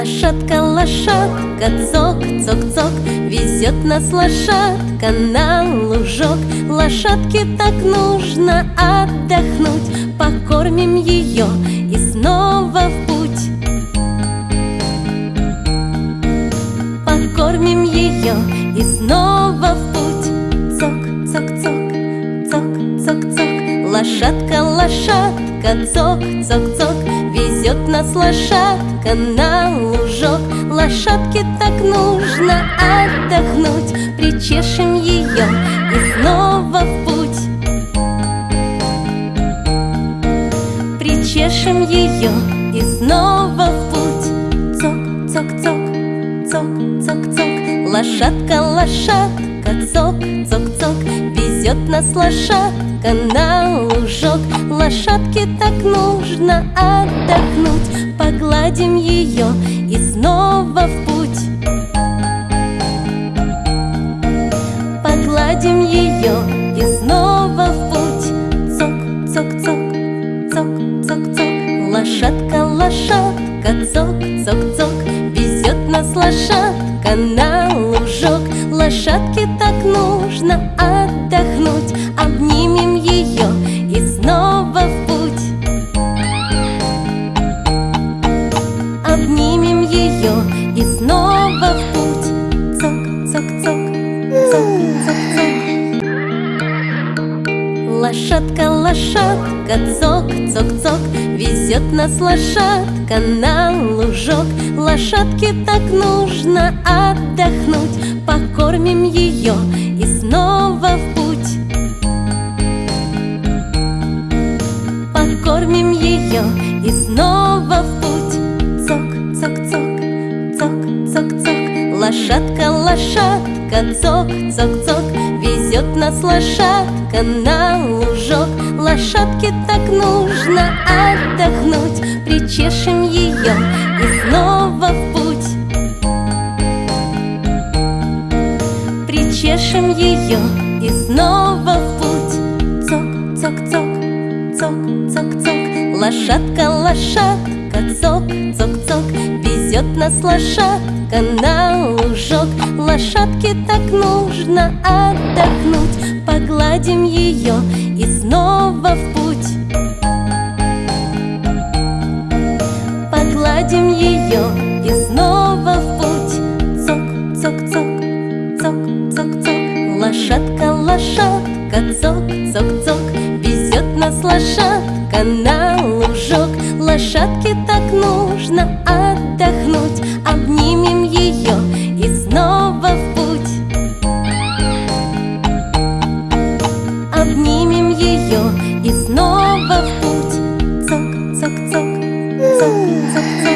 Лошадка, лошадка, цок, цок, цок Везет нас лошадка на лужок. Лошадке так нужно отдохнуть Покормим ее и снова в путь. Покормим ее и снова в путь. Цок, цок, цок, цок, цок, цок Лошадка, лошадка, цок, цок, цок Везет нас лошадка на лужок. Лошадке так нужно отдохнуть Причешем ее и снова в путь. Причешем ее и снова в путь. Цок, цок, цок, цок, цок, цок. Лошадка, лошадка, цок, цок, цок Везет нас лошадка на лужок. Лошадке так нужно отдохнуть Погладим ее и снова в путь. Погладим ее и снова в путь. Цок, цок, цок, цок, цок, цок Лошадка, лошадка, цок, цок, цок Везет нас лошадка на Лошадке так нужно отдохнуть. Обнимем ее и снова в путь. Обнимем ее и снова в путь. Цок, цок, цок, цок, цок, цок. Лошадка, лошадка, цок, цок, цок. Везет нас лошадка на лужок. Лошадке так нужно отдохнуть Покормим ее и снова в путь. Покормим ее и снова в путь. Цок, цок, цок, цок, цок, цок. Лошадка, лошадка, цок, цок, цок. Везет нас лошадка на лужок. Лошадке так нужно отдохнуть. Причешем ее и снова в путь Причешем ее и снова в путь. Цок, цок, цок, цок, цок, цок. Лошадка, лошадка, цок, цок, цок. Везет нас лошадка на лужок. Лошадке так нужно отдохнуть. Погладим ее и снова в путь Лошадка, лошадка, цок, цок, цок Везет нас лошадка на лужок. Лошадке так нужно отдохнуть Обнимем ее и снова в путь. Обнимем ее и снова в путь. Цок, цок, цок, цок, цок, цок